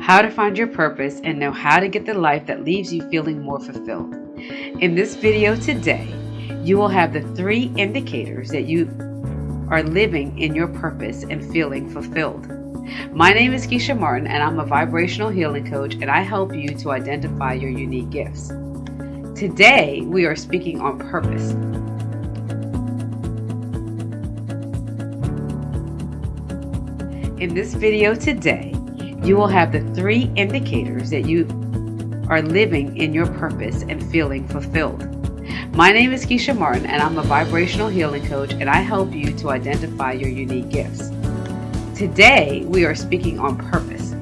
How to find your purpose and know how to get the life that leaves you feeling more fulfilled. In this video today, you will have the three indicators that you are living in your purpose and feeling fulfilled. My name is Keisha Martin, and I'm a vibrational healing coach, and I help you to identify your unique gifts. Today, we are speaking on purpose. In this video today, you will have the three indicators that you are living in your purpose and feeling fulfilled. My name is Keisha Martin, and I'm a vibrational healing coach, and I help you to identify your unique gifts. Today, we are speaking on purpose,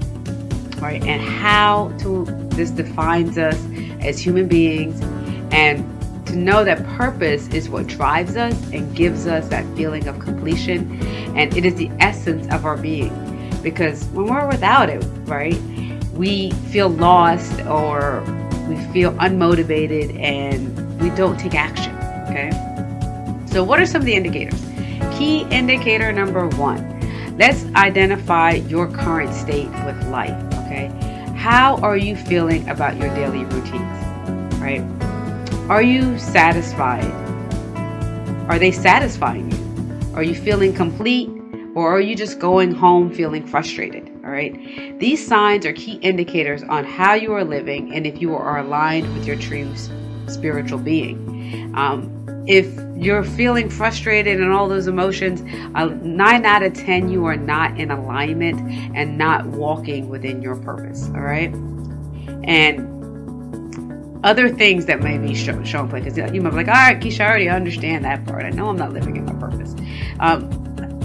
right, and how to this defines us as human beings, and to know that purpose is what drives us and gives us that feeling of completion and it is the essence of our being because when we're without it right we feel lost or we feel unmotivated and we don't take action okay so what are some of the indicators key indicator number one let's identify your current state with life okay how are you feeling about your daily routines right are you satisfied? Are they satisfying? Are you feeling complete? Or are you just going home feeling frustrated? All right. These signs are key indicators on how you are living and if you are aligned with your true spiritual being. Um, if you're feeling frustrated and all those emotions, uh, nine out of 10, you are not in alignment and not walking within your purpose. All right. And other things that may be shown, shown play because you might be like, all right, Keisha, I already understand that part. I know I'm not living in my purpose. Um,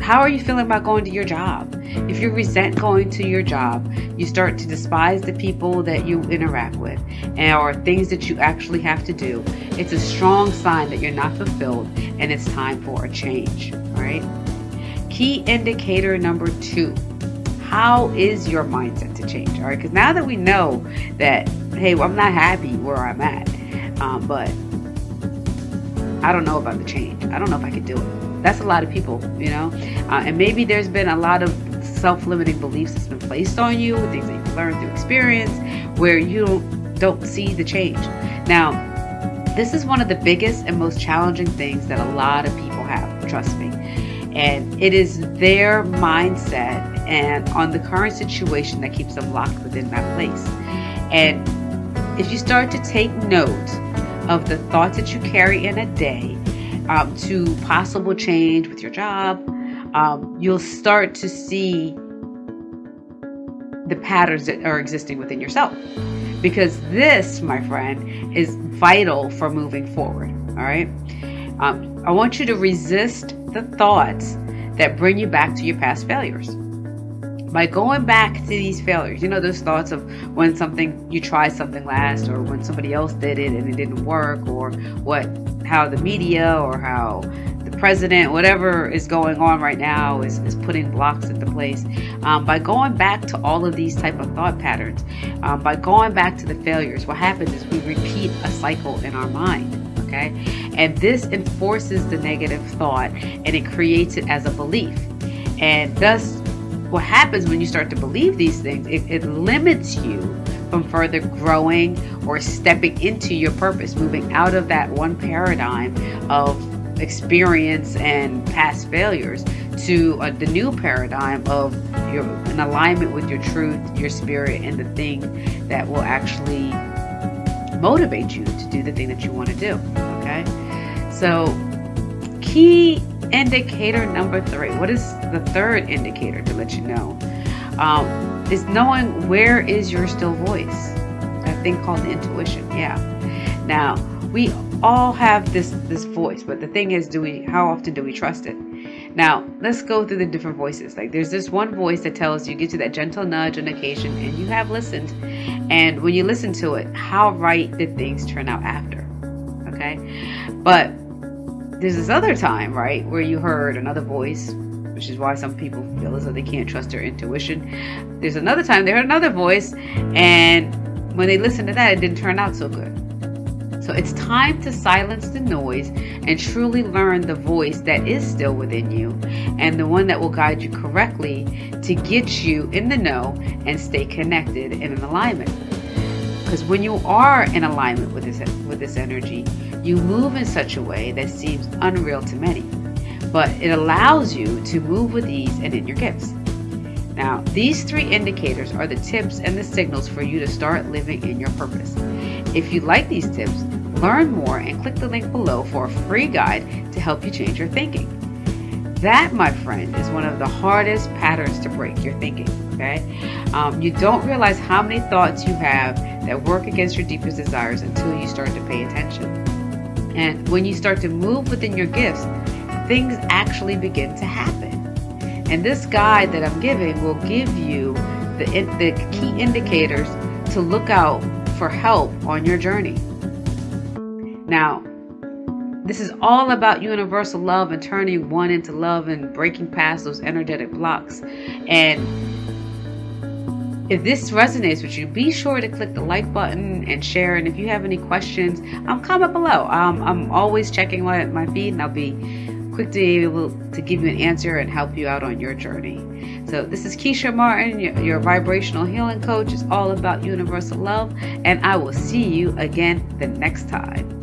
how are you feeling about going to your job? If you resent going to your job, you start to despise the people that you interact with and or things that you actually have to do. It's a strong sign that you're not fulfilled and it's time for a change, right? Key indicator number two how is your mindset to change? All right, because now that we know that hey, well, I'm not happy where I'm at, um, but I don't know about the change. I don't know if I could do it. That's a lot of people, you know, uh, and maybe there's been a lot of self-limiting beliefs that's been placed on you, things that you've learned through experience, where you don't, don't see the change. Now, this is one of the biggest and most challenging things that a lot of people have. Trust me. And it is their mindset and on the current situation that keeps them locked within that place. And if you start to take note of the thoughts that you carry in a day um, to possible change with your job, um, you'll start to see the patterns that are existing within yourself. Because this, my friend, is vital for moving forward. All right. Um, I want you to resist the thoughts that bring you back to your past failures by going back to these failures you know those thoughts of when something you tried something last or when somebody else did it and it didn't work or what how the media or how the president whatever is going on right now is, is putting blocks into place. Um, by going back to all of these type of thought patterns um, by going back to the failures what happens is we repeat a cycle in our mind okay? And this enforces the negative thought and it creates it as a belief. And thus what happens when you start to believe these things, it, it limits you from further growing or stepping into your purpose, moving out of that one paradigm of experience and past failures to uh, the new paradigm of your an alignment with your truth, your spirit, and the thing that will actually motivate you to do the thing that you want to do. Okay, so key indicator number three. What is the third indicator to let you know? Um, is knowing where is your still voice. That thing called intuition. Yeah. Now we all have this this voice, but the thing is, do we? How often do we trust it? Now let's go through the different voices. Like there's this one voice that tells you, gives you that gentle nudge on occasion, and you have listened. And when you listen to it, how right did things turn out after? Okay, but there's this other time, right, where you heard another voice, which is why some people feel as though they can't trust their intuition. There's another time they heard another voice, and when they listened to that, it didn't turn out so good. So it's time to silence the noise and truly learn the voice that is still within you and the one that will guide you correctly to get you in the know and stay connected and in alignment. Because when you are in alignment with this with this energy, you move in such a way that seems unreal to many. But it allows you to move with ease and in your gifts. Now, these three indicators are the tips and the signals for you to start living in your purpose. If you like these tips, learn more and click the link below for a free guide to help you change your thinking. That, my friend, is one of the hardest patterns to break your thinking. Okay? Um, you don't realize how many thoughts you have that work against your deepest desires until you start to pay attention. And when you start to move within your gifts, things actually begin to happen. And this guide that I'm giving will give you the, the key indicators to look out for help on your journey. Now, this is all about universal love and turning one into love and breaking past those energetic blocks. And if this resonates with you, be sure to click the like button and share. And if you have any questions, um, comment below. Um, I'm always checking my, my feed and I'll be quick to be able to give you an answer and help you out on your journey. So, this is Keisha Martin, your, your vibrational healing coach. It's all about universal love, and I will see you again the next time.